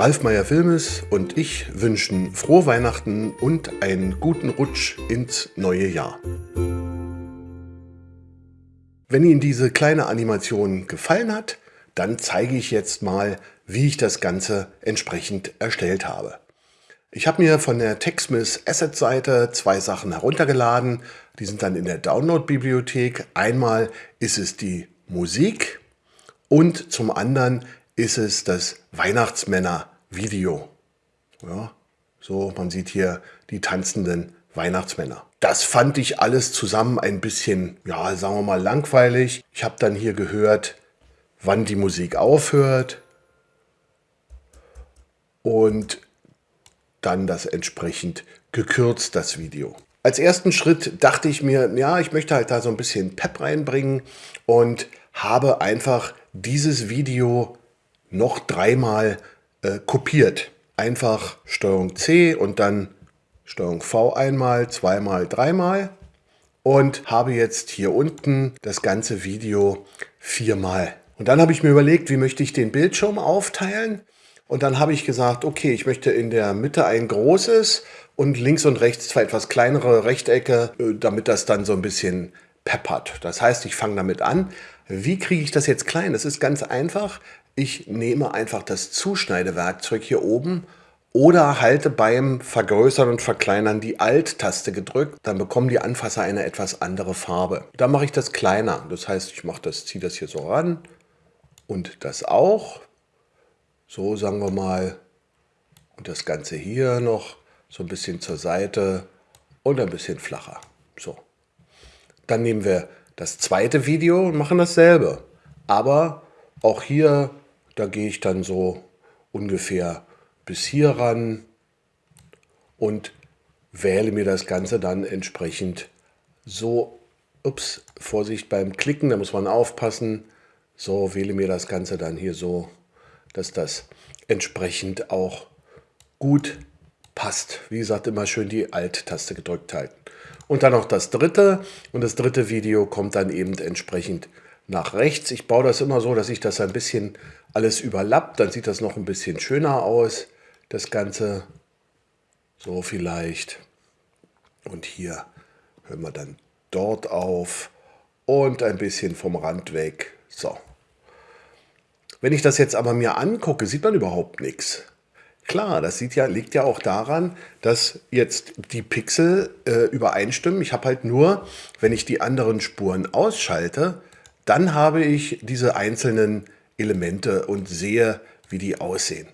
Ralf Meyer Filmes und ich wünschen frohe Weihnachten und einen guten Rutsch ins neue Jahr. Wenn Ihnen diese kleine Animation gefallen hat, dann zeige ich jetzt mal, wie ich das Ganze entsprechend erstellt habe. Ich habe mir von der TechSmith Asset Seite zwei Sachen heruntergeladen. Die sind dann in der Download-Bibliothek. Einmal ist es die Musik und zum anderen ist es das Weihnachtsmänner-Video. Ja, so, man sieht hier die tanzenden Weihnachtsmänner. Das fand ich alles zusammen ein bisschen, ja, sagen wir mal, langweilig. Ich habe dann hier gehört, wann die Musik aufhört und dann das entsprechend gekürzt, das Video. Als ersten Schritt dachte ich mir, ja, ich möchte halt da so ein bisschen Pep reinbringen und habe einfach dieses Video noch dreimal äh, kopiert. Einfach Steuerung C und dann Steuerung V einmal, zweimal, dreimal und habe jetzt hier unten das ganze Video viermal. Und dann habe ich mir überlegt, wie möchte ich den Bildschirm aufteilen und dann habe ich gesagt, okay, ich möchte in der Mitte ein großes und links und rechts zwei etwas kleinere Rechtecke, äh, damit das dann so ein bisschen peppert. Das heißt, ich fange damit an. Wie kriege ich das jetzt klein? Das ist ganz einfach. Ich nehme einfach das Zuschneidewerkzeug hier oben oder halte beim Vergrößern und Verkleinern die Alt-Taste gedrückt, dann bekommen die Anfasser eine etwas andere Farbe. Dann mache ich das kleiner. Das heißt, ich mache das, ziehe das hier so ran und das auch. So sagen wir mal. Und das Ganze hier noch so ein bisschen zur Seite und ein bisschen flacher. So. Dann nehmen wir das zweite Video und machen dasselbe. Aber auch hier, da gehe ich dann so ungefähr bis hier ran und wähle mir das Ganze dann entsprechend so, ups, Vorsicht beim Klicken, da muss man aufpassen, so wähle mir das Ganze dann hier so dass das entsprechend auch gut passt. Wie gesagt, immer schön die Alt-Taste gedrückt halten. Und dann noch das dritte. Und das dritte Video kommt dann eben entsprechend nach rechts. Ich baue das immer so, dass ich das ein bisschen alles überlappt. Dann sieht das noch ein bisschen schöner aus. Das Ganze so vielleicht. Und hier hören wir dann dort auf. Und ein bisschen vom Rand weg. So. Wenn ich das jetzt aber mir angucke, sieht man überhaupt nichts. Klar, das ja, liegt ja auch daran, dass jetzt die Pixel äh, übereinstimmen. Ich habe halt nur, wenn ich die anderen Spuren ausschalte, dann habe ich diese einzelnen Elemente und sehe, wie die aussehen.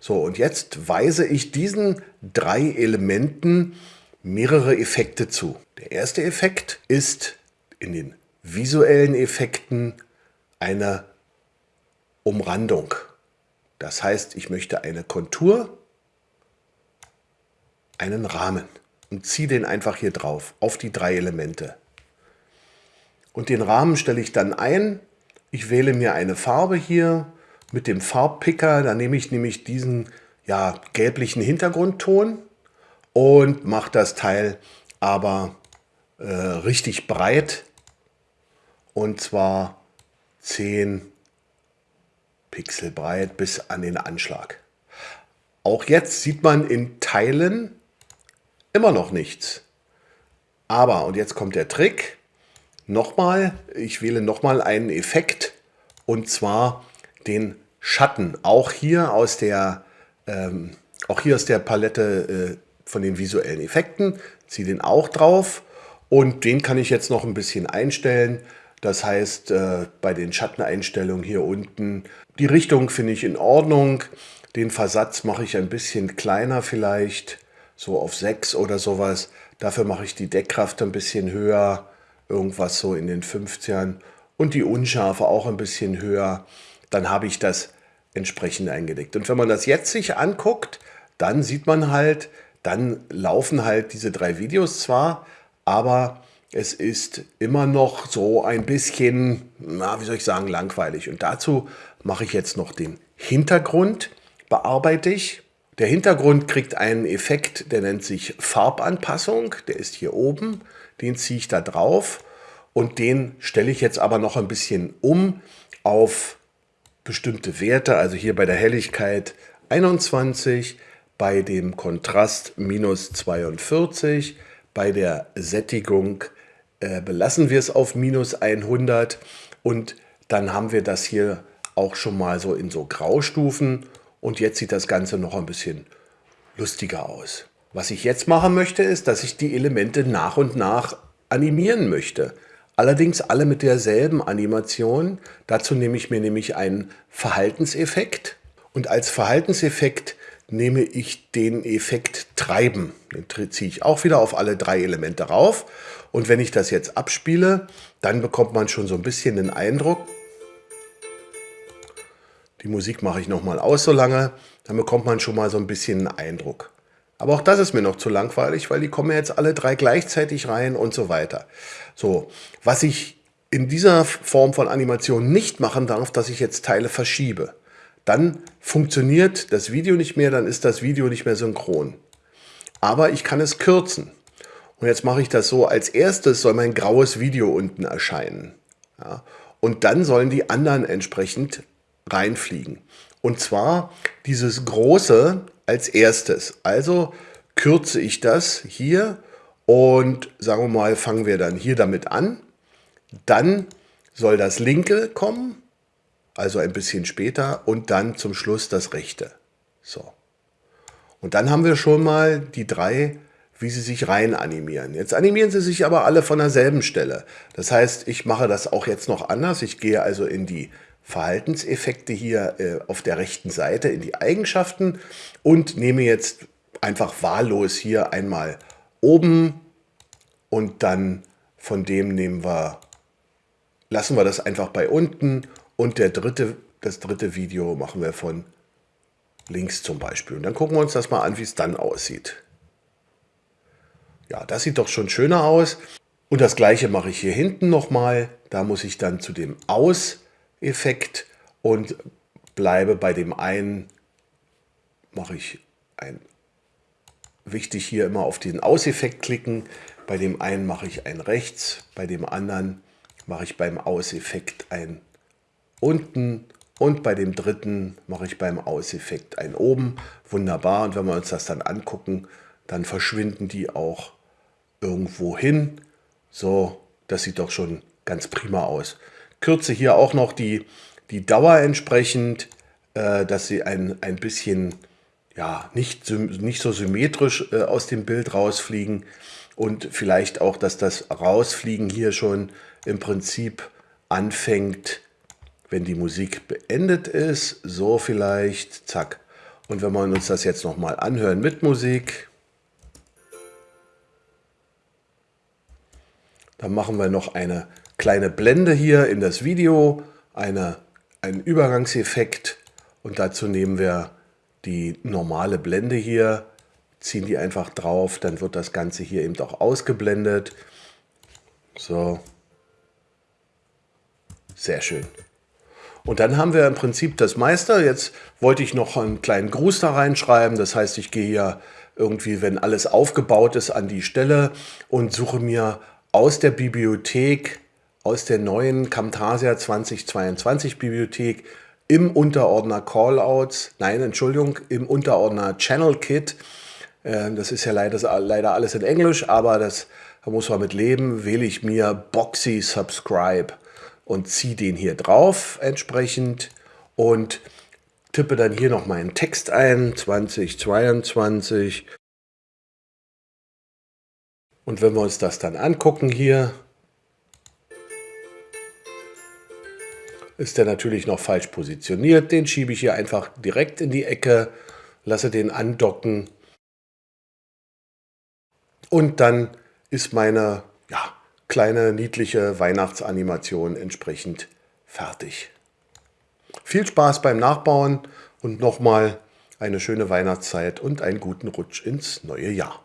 So, und jetzt weise ich diesen drei Elementen mehrere Effekte zu. Der erste Effekt ist in den visuellen Effekten eine Umrandung. Das heißt, ich möchte eine Kontur, einen Rahmen und ziehe den einfach hier drauf, auf die drei Elemente. Und den Rahmen stelle ich dann ein. Ich wähle mir eine Farbe hier mit dem Farbpicker. Da nehme ich nämlich diesen ja, gelblichen Hintergrundton und mache das Teil aber äh, richtig breit. Und zwar 10 Pixel breit bis an den Anschlag. Auch jetzt sieht man in Teilen immer noch nichts. Aber, und jetzt kommt der Trick, nochmal, ich wähle nochmal einen Effekt und zwar den Schatten. Auch hier aus der, ähm, auch hier aus der Palette äh, von den visuellen Effekten, ziehe den auch drauf und den kann ich jetzt noch ein bisschen einstellen. Das heißt, äh, bei den Schatteneinstellungen hier unten, die Richtung finde ich in Ordnung. Den Versatz mache ich ein bisschen kleiner vielleicht, so auf 6 oder sowas. Dafür mache ich die Deckkraft ein bisschen höher, irgendwas so in den 50ern. Und die Unschärfe auch ein bisschen höher. Dann habe ich das entsprechend eingedeckt. Und wenn man das jetzt sich anguckt, dann sieht man halt, dann laufen halt diese drei Videos zwar, aber es ist immer noch so ein bisschen, na, wie soll ich sagen, langweilig. Und dazu mache ich jetzt noch den Hintergrund, bearbeite ich. Der Hintergrund kriegt einen Effekt, der nennt sich Farbanpassung. Der ist hier oben. Den ziehe ich da drauf und den stelle ich jetzt aber noch ein bisschen um auf bestimmte Werte. Also hier bei der Helligkeit 21, bei dem Kontrast minus 42, bei der Sättigung äh, belassen wir es auf minus 100 und dann haben wir das hier auch schon mal so in so Graustufen und jetzt sieht das Ganze noch ein bisschen lustiger aus. Was ich jetzt machen möchte, ist, dass ich die Elemente nach und nach animieren möchte. Allerdings alle mit derselben Animation. Dazu nehme ich mir nämlich einen Verhaltenseffekt und als Verhaltenseffekt nehme ich den Effekt Treiben. Den ziehe ich auch wieder auf alle drei Elemente rauf. Und wenn ich das jetzt abspiele, dann bekommt man schon so ein bisschen den Eindruck, die Musik mache ich nochmal aus so lange, dann bekommt man schon mal so ein bisschen einen Eindruck. Aber auch das ist mir noch zu langweilig, weil die kommen jetzt alle drei gleichzeitig rein und so weiter. So, was ich in dieser Form von Animation nicht machen darf, dass ich jetzt Teile verschiebe. Dann funktioniert das Video nicht mehr, dann ist das Video nicht mehr synchron. Aber ich kann es kürzen. Und jetzt mache ich das so, als erstes soll mein graues Video unten erscheinen. Ja, und dann sollen die anderen entsprechend reinfliegen. Und zwar dieses große als erstes. Also kürze ich das hier und sagen wir mal, fangen wir dann hier damit an. Dann soll das linke kommen, also ein bisschen später und dann zum Schluss das rechte. So. Und dann haben wir schon mal die drei, wie sie sich rein animieren. Jetzt animieren sie sich aber alle von derselben Stelle. Das heißt, ich mache das auch jetzt noch anders. Ich gehe also in die Verhaltenseffekte hier äh, auf der rechten Seite in die Eigenschaften und nehme jetzt einfach wahllos hier einmal oben und dann von dem nehmen wir, lassen wir das einfach bei unten und der dritte, das dritte Video machen wir von links zum Beispiel. Und dann gucken wir uns das mal an, wie es dann aussieht. Ja, das sieht doch schon schöner aus. Und das gleiche mache ich hier hinten nochmal. Da muss ich dann zu dem Aus Effekt und bleibe bei dem einen, mache ich ein, wichtig hier immer auf diesen Auseffekt klicken, bei dem einen mache ich ein rechts, bei dem anderen mache ich beim Auseffekt ein unten und bei dem dritten mache ich beim Auseffekt ein oben. Wunderbar und wenn wir uns das dann angucken, dann verschwinden die auch irgendwo hin. So, das sieht doch schon ganz prima aus kürze hier auch noch die, die Dauer entsprechend, äh, dass sie ein, ein bisschen ja, nicht, nicht so symmetrisch äh, aus dem Bild rausfliegen und vielleicht auch, dass das Rausfliegen hier schon im Prinzip anfängt, wenn die Musik beendet ist. So vielleicht, zack. Und wenn wir uns das jetzt nochmal anhören mit Musik, dann machen wir noch eine kleine Blende hier in das Video, eine, einen Übergangseffekt und dazu nehmen wir die normale Blende hier, ziehen die einfach drauf, dann wird das Ganze hier eben auch ausgeblendet. So, sehr schön. Und dann haben wir im Prinzip das Meister. Jetzt wollte ich noch einen kleinen Gruß da reinschreiben. Das heißt, ich gehe hier irgendwie, wenn alles aufgebaut ist, an die Stelle und suche mir aus der Bibliothek aus der neuen Camtasia 2022 Bibliothek im Unterordner Callouts, nein, Entschuldigung, im Unterordner Channel Kit. Ähm, das ist ja leider, leider alles in Englisch, aber das da muss man mit leben. Wähle ich mir Boxy Subscribe und ziehe den hier drauf entsprechend und tippe dann hier noch meinen Text ein, 2022. Und wenn wir uns das dann angucken hier, ist der natürlich noch falsch positioniert. Den schiebe ich hier einfach direkt in die Ecke, lasse den andocken und dann ist meine ja, kleine niedliche Weihnachtsanimation entsprechend fertig. Viel Spaß beim Nachbauen und nochmal eine schöne Weihnachtszeit und einen guten Rutsch ins neue Jahr.